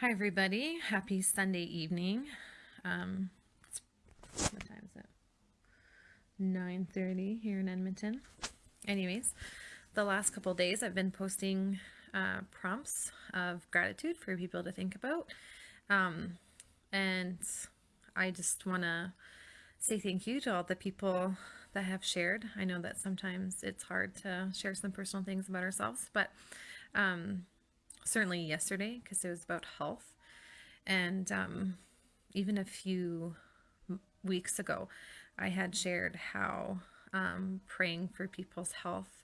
Hi everybody, happy Sunday evening. Um, what time is it? 9.30 here in Edmonton. Anyways, the last couple days I've been posting uh, prompts of gratitude for people to think about. Um, and I just want to say thank you to all the people that have shared. I know that sometimes it's hard to share some personal things about ourselves, but um, certainly yesterday because it was about health. And um, even a few weeks ago, I had shared how um, praying for people's health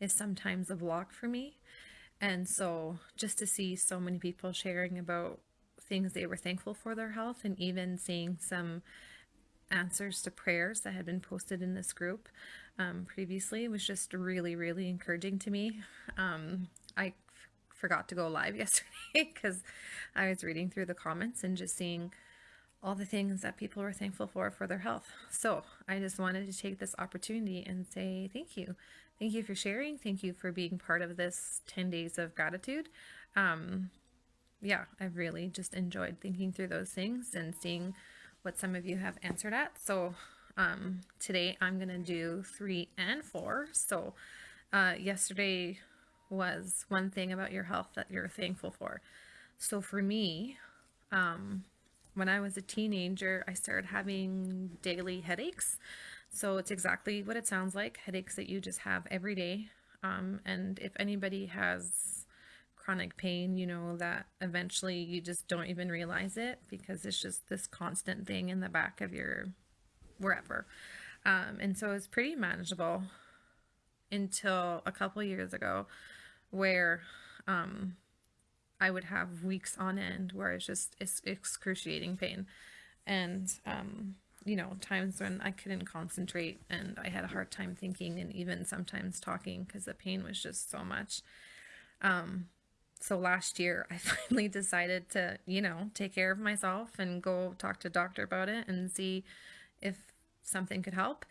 is sometimes a block for me. And so just to see so many people sharing about things they were thankful for their health and even seeing some answers to prayers that had been posted in this group um, previously was just really, really encouraging to me. Um, I forgot to go live yesterday because I was reading through the comments and just seeing all the things that people were thankful for for their health. So I just wanted to take this opportunity and say thank you. Thank you for sharing. Thank you for being part of this 10 days of gratitude. Um, yeah, I've really just enjoyed thinking through those things and seeing what some of you have answered at. So um, today I'm going to do three and four. So uh, yesterday was one thing about your health that you're thankful for. So for me, um, when I was a teenager, I started having daily headaches. So it's exactly what it sounds like headaches that you just have every day. Um, and if anybody has chronic pain, you know that eventually you just don't even realize it because it's just this constant thing in the back of your wherever. Um, and so it's pretty manageable until a couple years ago where um, I would have weeks on end where it's just it's excruciating pain. And, um, you know, times when I couldn't concentrate and I had a hard time thinking and even sometimes talking because the pain was just so much. Um, so last year I finally decided to, you know, take care of myself and go talk to doctor about it and see if something could help.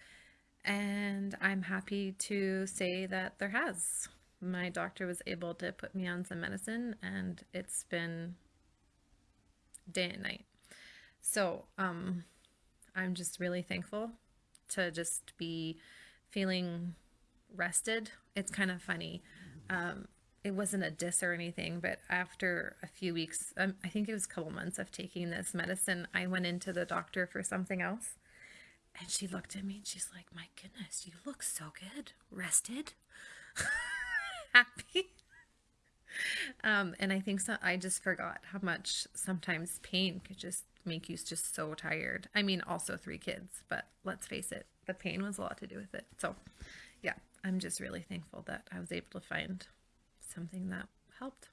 And I'm happy to say that there has my doctor was able to put me on some medicine and it's been day and night. So um, I'm just really thankful to just be feeling rested. It's kind of funny. Um, it wasn't a diss or anything, but after a few weeks, um, I think it was a couple months of taking this medicine, I went into the doctor for something else. And she looked at me and she's like, My goodness, you look so good. Rested? happy. um, and I think so, I just forgot how much sometimes pain could just make you just so tired. I mean, also three kids, but let's face it, the pain was a lot to do with it. So, yeah, I'm just really thankful that I was able to find something that helped.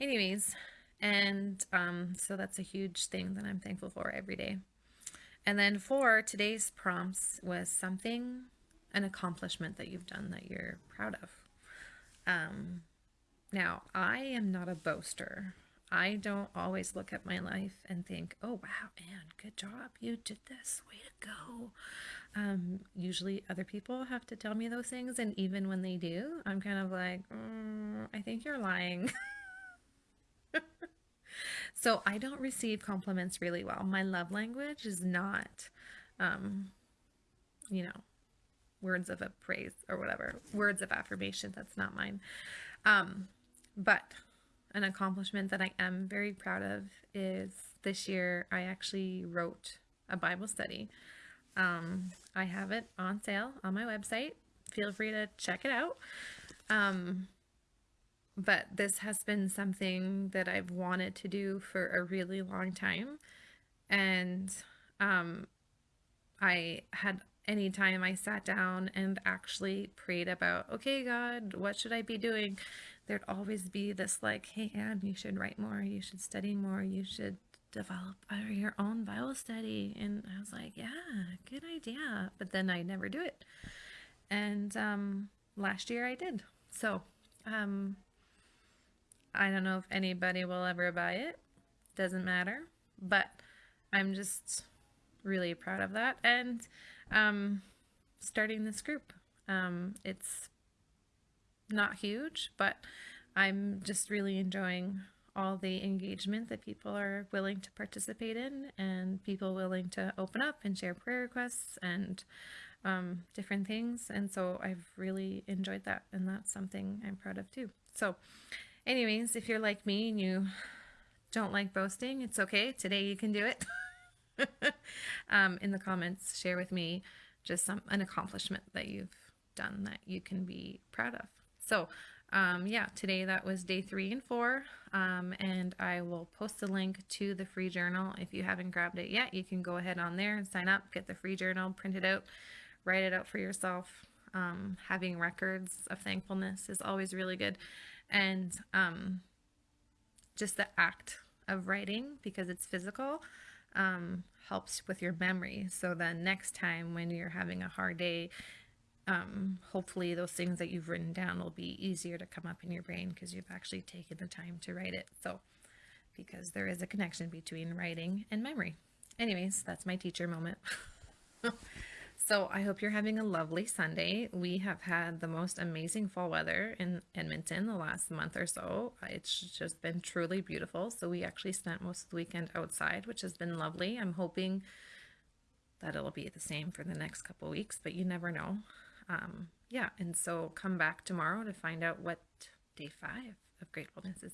Anyways, and um, so that's a huge thing that I'm thankful for every day. And then for today's prompts was something, an accomplishment that you've done that you're proud of. Um, now, I am not a boaster. I don't always look at my life and think, oh, wow, Anne, good job. You did this. Way to go. Um, usually other people have to tell me those things. And even when they do, I'm kind of like, mm, I think you're lying. so I don't receive compliments really well. My love language is not, um, you know, words of praise or whatever, words of affirmation. That's not mine. Um, but an accomplishment that I am very proud of is this year I actually wrote a Bible study. Um, I have it on sale on my website. Feel free to check it out. Um, but this has been something that I've wanted to do for a really long time. And um, I had anytime I sat down and actually prayed about, okay, God, what should I be doing? There'd always be this like, hey, Anne, you should write more, you should study more, you should develop your own Bible study. And I was like, yeah, good idea. But then I never do it. And um, last year I did. So um, I don't know if anybody will ever buy it. Doesn't matter. But I'm just really proud of that. And um, starting this group. Um, it's not huge, but I'm just really enjoying all the engagement that people are willing to participate in and people willing to open up and share prayer requests and um, different things. And so I've really enjoyed that. And that's something I'm proud of too. So, anyways, if you're like me and you don't like boasting, it's okay. Today you can do it. um, in the comments, share with me just some an accomplishment that you've done that you can be proud of. So, um, yeah, today that was day three and four. Um, and I will post a link to the free journal. If you haven't grabbed it yet, you can go ahead on there and sign up, get the free journal, print it out, write it out for yourself. Um, having records of thankfulness is always really good. And um, just the act of writing, because it's physical, um, helps with your memory. So then next time when you're having a hard day, um, hopefully those things that you've written down will be easier to come up in your brain because you've actually taken the time to write it. So, because there is a connection between writing and memory. Anyways, that's my teacher moment. so I hope you're having a lovely Sunday. We have had the most amazing fall weather in Edmonton the last month or so. It's just been truly beautiful. So we actually spent most of the weekend outside, which has been lovely. I'm hoping that it'll be the same for the next couple weeks, but you never know um, yeah, and so come back tomorrow to find out what day five of gratefulness is.